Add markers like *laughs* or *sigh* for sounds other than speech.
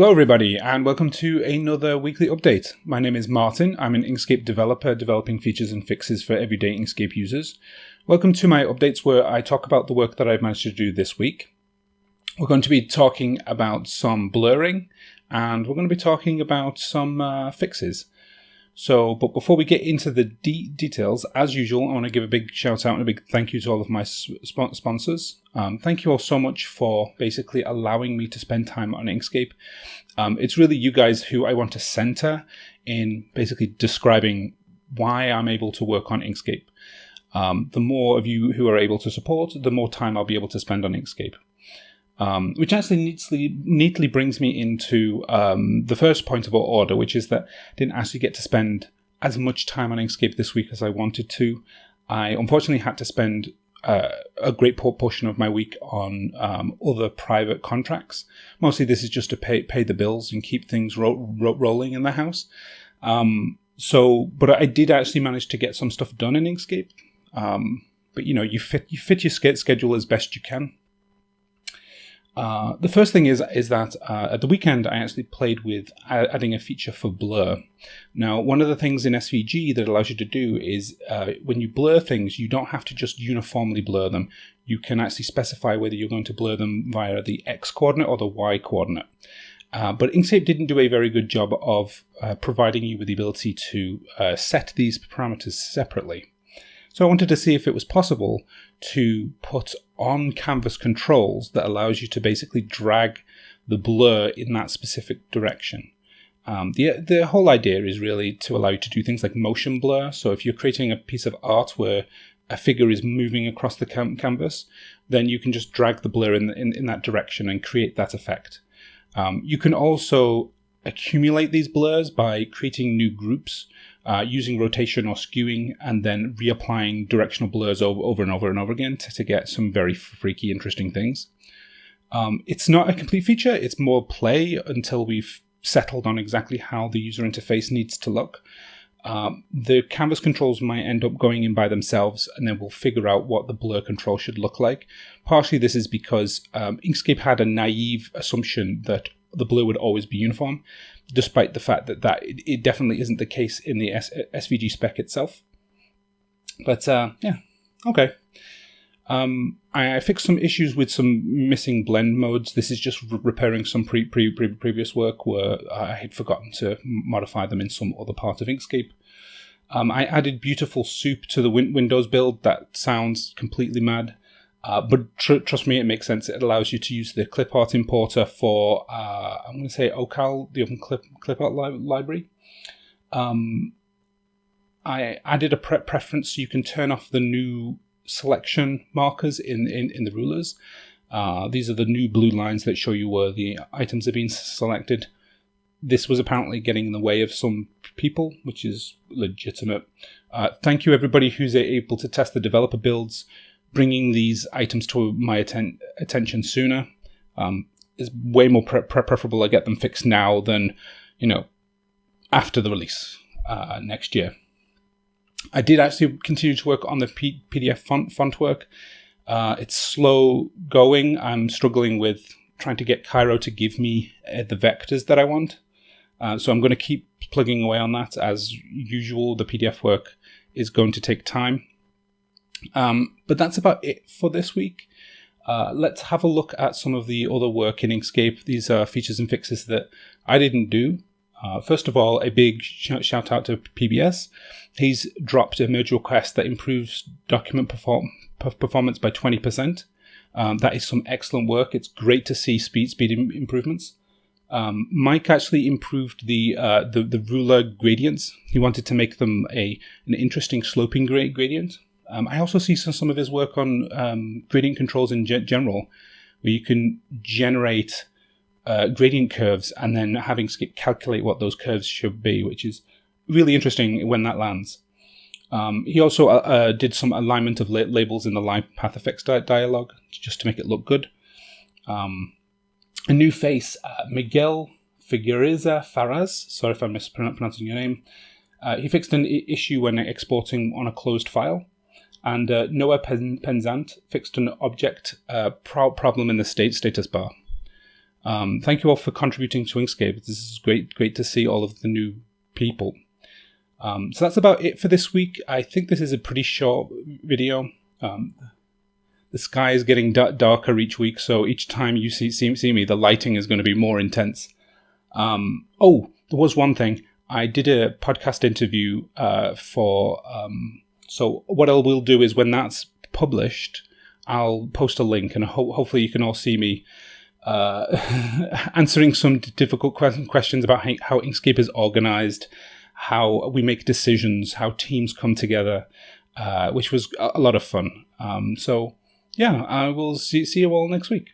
Hello everybody and welcome to another weekly update. My name is Martin. I'm an Inkscape developer developing features and fixes for everyday Inkscape users. Welcome to my updates where I talk about the work that I've managed to do this week. We're going to be talking about some blurring and we're going to be talking about some uh, fixes. So, but before we get into the de details, as usual, I want to give a big shout out and a big thank you to all of my sp sponsors. Um, thank you all so much for basically allowing me to spend time on Inkscape. Um, it's really you guys who I want to center in basically describing why I'm able to work on Inkscape. Um, the more of you who are able to support, the more time I'll be able to spend on Inkscape. Um, which actually neatly, neatly brings me into um, the first point of our order, which is that I didn't actually get to spend as much time on Inkscape this week as I wanted to. I unfortunately had to spend uh, a great portion of my week on um, other private contracts. Mostly, this is just to pay pay the bills and keep things ro ro rolling in the house. Um, so, but I did actually manage to get some stuff done in Inkscape. Um, but you know, you fit you fit your schedule as best you can. Uh, the first thing is is that uh, at the weekend I actually played with adding a feature for blur. Now, one of the things in SVG that allows you to do is uh, when you blur things, you don't have to just uniformly blur them. You can actually specify whether you're going to blur them via the X coordinate or the Y coordinate. Uh, but Inkscape didn't do a very good job of uh, providing you with the ability to set these parameters separately. So I wanted to see if it was possible to put on canvas controls that allows you to basically drag the blur in that specific direction. Um, the, the whole idea is really to allow you to do things like motion blur. So if you're creating a piece of art where a figure is moving across the canvas, then you can just drag the blur in, in, in that direction and create that effect. Um, you can also accumulate these blurs by creating new groups uh, using rotation or skewing and then reapplying directional blurs over, over and over and over again to, to get some very freaky, interesting things. Um, it's not a complete feature, it's more play until we've settled on exactly how the user interface needs to look. Um, the canvas controls might end up going in by themselves and then we'll figure out what the blur control should look like. Partially this is because um, Inkscape had a naive assumption that the blur would always be uniform despite the fact that, that it, it definitely isn't the case in the S SVG spec itself. But uh, yeah, okay. Um, I, I, fixed some issues with some missing blend modes. This is just re repairing some pre, pre, pre previous work where I had forgotten to modify them in some other part of Inkscape. Um, I added beautiful soup to the win Windows build. That sounds completely mad. Uh, but tr trust me, it makes sense. It allows you to use the clipart importer for, uh, I'm going to say OCal, the Open Clip clipart li library. Um, I added a pre preference so you can turn off the new selection markers in, in, in the rulers. Uh, these are the new blue lines that show you where the items are being selected. This was apparently getting in the way of some people, which is legitimate. Uh, thank you everybody who's able to test the developer builds bringing these items to my atten attention sooner um, is way more pre pre preferable. I get them fixed now than, you know, after the release uh, next year. I did actually continue to work on the P PDF font, font work. Uh, it's slow going. I'm struggling with trying to get Cairo to give me uh, the vectors that I want. Uh, so I'm going to keep plugging away on that. As usual, the PDF work is going to take time. Um, but that's about it for this week. Uh, let's have a look at some of the other work in Inkscape. These are features and fixes that I didn't do. Uh, first of all, a big sh shout out to PBS. He's dropped a merge request that improves document perform performance by 20%. Um, that is some excellent work. It's great to see speed speed Im improvements. Um, Mike actually improved the, uh, the, the ruler gradients. He wanted to make them a an interesting sloping gradient. Um, I also see some, some of his work on um, gradient controls in ge general, where you can generate uh, gradient curves and then having to calculate what those curves should be, which is really interesting when that lands. Um, he also uh, uh, did some alignment of la labels in the live path effects di dialog just to make it look good. Um, a new face, uh, Miguel Figueiredo Faraz. Sorry if I'm mispronouncing your name. Uh, he fixed an issue when exporting on a closed file and uh, Noah Penzant fixed an object uh, pro problem in the state status bar. Um, thank you all for contributing to Inkscape. This is great, great to see all of the new people. Um, so that's about it for this week. I think this is a pretty short video. Um, the sky is getting darker each week, so each time you see, see, see me, the lighting is going to be more intense. Um, oh, there was one thing. I did a podcast interview uh, for. So what I will do is when that's published, I'll post a link, and ho- hopefully you can all see me uh, *laughs* answering some difficult questions about how Inkscape is organized, how we make decisions, how teams come together, uh, which was a lot of fun. Um, so, yeah, I will see, see you all next week.